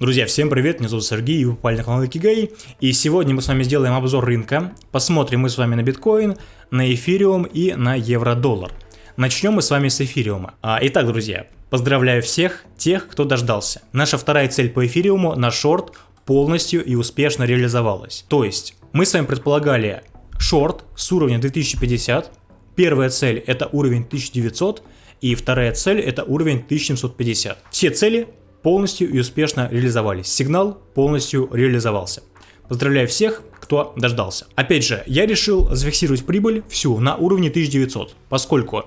Друзья, всем привет, меня зовут Сергей, и вы попали на канал Икигай, и сегодня мы с вами сделаем обзор рынка, посмотрим мы с вами на биткоин, на эфириум и на евро-доллар. Начнем мы с вами с эфириума. А, итак, друзья, поздравляю всех тех, кто дождался. Наша вторая цель по эфириуму на шорт полностью и успешно реализовалась. То есть, мы с вами предполагали шорт с уровня 2050, первая цель это уровень 1900, и вторая цель это уровень 1750. Все цели полностью и успешно реализовались. Сигнал полностью реализовался. Поздравляю всех, кто дождался. Опять же, я решил зафиксировать прибыль всю на уровне 1900, поскольку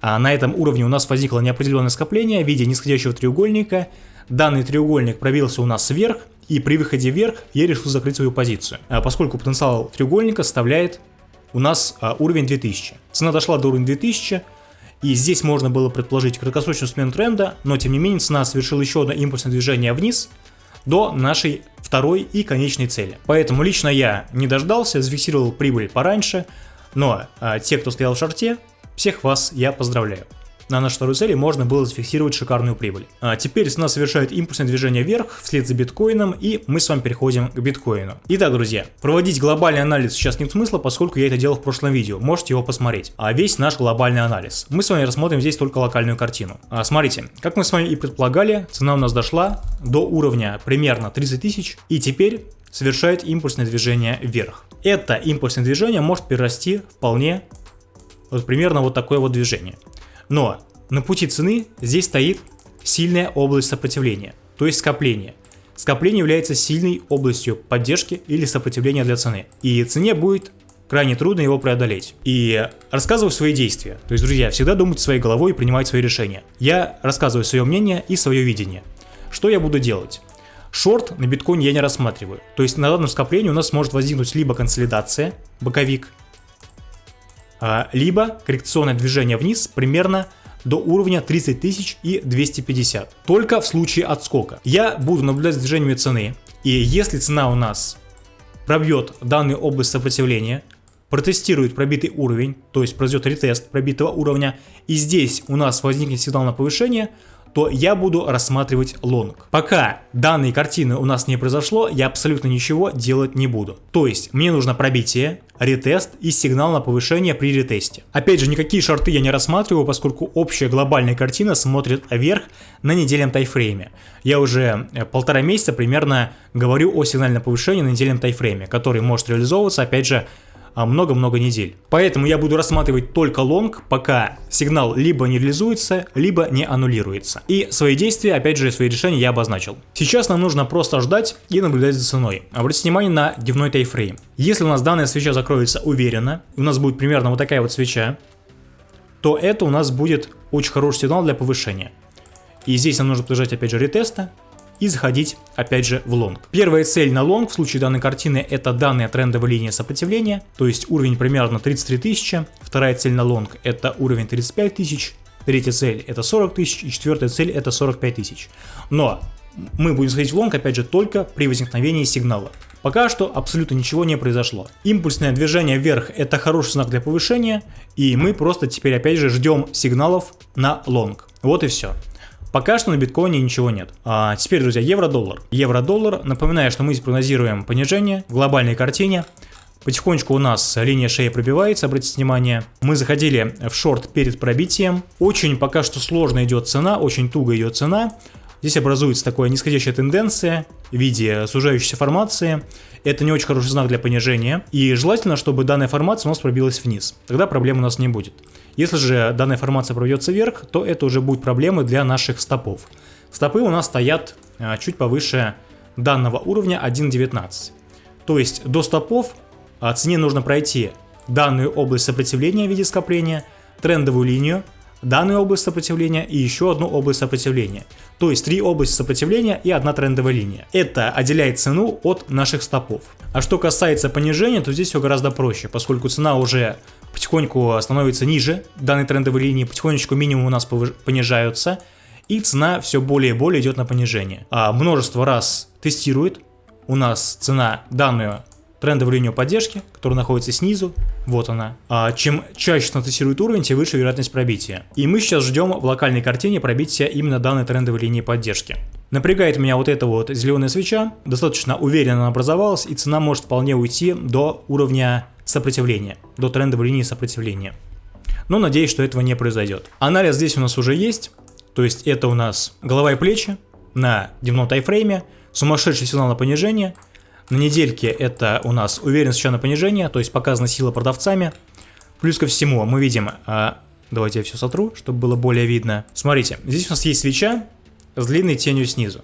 а, на этом уровне у нас возникло неопределенное скопление в виде нисходящего треугольника. Данный треугольник пробился у нас вверх, и при выходе вверх я решил закрыть свою позицию, а, поскольку потенциал треугольника составляет у нас а, уровень 2000. Цена дошла до уровня 2000, и здесь можно было предположить краткосрочную смену тренда, но тем не менее цена совершила еще одно импульсное движение вниз до нашей второй и конечной цели. Поэтому лично я не дождался, зафиксировал прибыль пораньше, но а, те, кто стоял в шарте, всех вас я поздравляю на нашу вторую цель можно было зафиксировать шикарную прибыль. А теперь цена совершает импульсное движение вверх вслед за биткоином и мы с вами переходим к биткоину. Итак, друзья, проводить глобальный анализ сейчас нет смысла, поскольку я это делал в прошлом видео, можете его посмотреть. А весь наш глобальный анализ. Мы с вами рассмотрим здесь только локальную картину. А, смотрите, как мы с вами и предполагали, цена у нас дошла до уровня примерно 30 тысяч и теперь совершает импульсное движение вверх. Это импульсное движение может перерасти вполне вот примерно вот такое вот движение. Но на пути цены здесь стоит сильная область сопротивления, то есть скопление. Скопление является сильной областью поддержки или сопротивления для цены. И цене будет крайне трудно его преодолеть. И рассказываю свои действия. То есть, друзья, всегда думайте своей головой и принимать свои решения. Я рассказываю свое мнение и свое видение. Что я буду делать? Шорт на биткоине я не рассматриваю. То есть на данном скоплении у нас может возникнуть либо консолидация, боковик, либо коррекционное движение вниз примерно до уровня 30 тысяч и 250. Только в случае отскока. Я буду наблюдать за движениями цены, и если цена у нас пробьет данную область сопротивления, протестирует пробитый уровень, то есть произойдет ретест пробитого уровня, и здесь у нас возникнет сигнал на повышение, то я буду рассматривать лонг. Пока данной картины у нас не произошло, я абсолютно ничего делать не буду. То есть мне нужно пробитие, ретест и сигнал на повышение при ретесте. Опять же, никакие шарты я не рассматриваю, поскольку общая глобальная картина смотрит вверх на недельном тайфрейме. Я уже э, полтора месяца примерно говорю о сигнальном повышении на недельном тайфрейме, который может реализовываться, опять же, много-много недель. Поэтому я буду рассматривать только лонг, пока сигнал либо не реализуется, либо не аннулируется. И свои действия, опять же, свои решения я обозначил. Сейчас нам нужно просто ждать и наблюдать за ценой. Обратите внимание на дневной таймфрейм. Если у нас данная свеча закроется уверенно, у нас будет примерно вот такая вот свеча, то это у нас будет очень хороший сигнал для повышения. И здесь нам нужно подождать опять же ретеста, и заходить опять же в лонг. Первая цель на лонг в случае данной картины это данная трендовая линия сопротивления, то есть уровень примерно 33 тысячи. Вторая цель на лонг это уровень 35 тысяч. Третья цель это 40 тысяч и четвертая цель это 45 тысяч. Но мы будем заходить в лонг опять же только при возникновении сигнала. Пока что абсолютно ничего не произошло. Импульсное движение вверх это хороший знак для повышения, и мы просто теперь опять же ждем сигналов на лонг. Вот и все. Пока что на биткоине ничего нет. А теперь, друзья, евро-доллар. Евро-доллар, напоминаю, что мы здесь прогнозируем понижение в глобальной картине. Потихонечку у нас линия шеи пробивается, обратите внимание. Мы заходили в шорт перед пробитием. Очень пока что сложно идет цена, очень туго идет цена. Здесь образуется такая нисходящая тенденция в виде сужающейся формации. Это не очень хороший знак для понижения. И желательно, чтобы данная формация у нас пробилась вниз. Тогда проблем у нас не будет. Если же данная формация проведется вверх, то это уже будет проблемы для наших стопов. Стопы у нас стоят а, чуть повыше данного уровня 1.19. То есть до стопов а, цене нужно пройти данную область сопротивления в виде скопления, трендовую линию, данную область сопротивления и еще одну область сопротивления. То есть три области сопротивления и одна трендовая линия. Это отделяет цену от наших стопов. А что касается понижения, то здесь все гораздо проще, поскольку цена уже потихоньку становится ниже данной трендовой линии, потихонечку минимум у нас понижаются, и цена все более и более идет на понижение. А множество раз тестирует у нас цена данную трендовую линию поддержки, которая находится снизу, вот она. А чем чаще она тестирует уровень, тем выше вероятность пробития. И мы сейчас ждем в локальной картине пробития именно данной трендовой линии поддержки. Напрягает меня вот эта вот зеленая свеча, достаточно уверенно она образовалась, и цена может вполне уйти до уровня сопротивления, до трендовой линии сопротивления. Но надеюсь, что этого не произойдет. Анализ здесь у нас уже есть, то есть это у нас голова и плечи на дневном тайфрейме, сумасшедший сигнал на понижение, на недельке это у нас уверенность свеча на понижение, то есть показана сила продавцами. Плюс ко всему мы видим, а, давайте я все сотру, чтобы было более видно. Смотрите, здесь у нас есть свеча с длинной тенью снизу.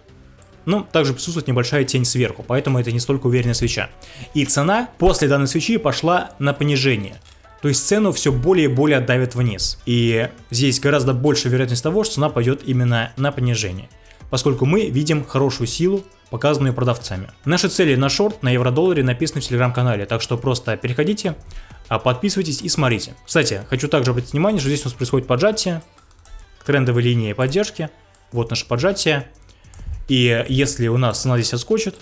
Ну, также присутствует небольшая тень сверху, поэтому это не столько уверенная свеча. И цена после данной свечи пошла на понижение. То есть цену все более и более давит вниз. И здесь гораздо больше вероятность того, что цена пойдет именно на понижение. Поскольку мы видим хорошую силу, показанную продавцами. Наши цели на шорт на евро-долларе написаны в телеграм-канале, так что просто переходите, а, подписывайтесь и смотрите. Кстати, хочу также обратить внимание, что здесь у нас происходит поджатие к трендовой линии поддержки. Вот наше поджатие. И если у нас цена здесь отскочит,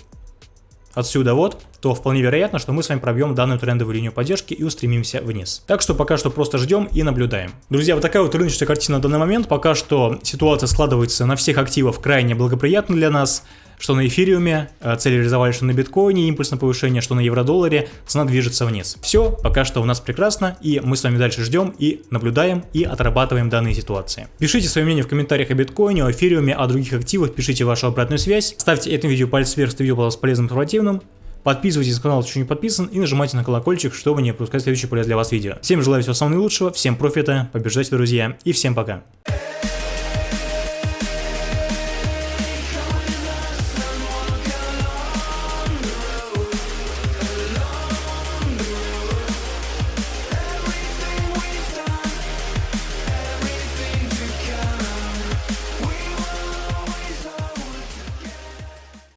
отсюда вот, то вполне вероятно, что мы с вами пробьем данную трендовую линию поддержки и устремимся вниз. Так что пока что просто ждем и наблюдаем. Друзья, вот такая вот рыночная картина на данный момент. Пока что ситуация складывается на всех активах крайне благоприятно для нас что на эфириуме, э, цели реализовали, что на биткоине, импульс на повышение, что на евро-долларе, цена движется вниз. Все, пока что у нас прекрасно, и мы с вами дальше ждем и наблюдаем и отрабатываем данные ситуации. Пишите свое мнение в комментариях о биткоине, о эфириуме, о других активах, пишите вашу обратную связь, ставьте этому видео палец вверх, если видео было полезным информативным, Подписывайтесь на канал, если еще не подписан, и нажимайте на колокольчик, чтобы не пропускать следующее полезное для вас видео. Всем желаю всего самого наилучшего, всем профита, побеждайте, друзья, и всем пока.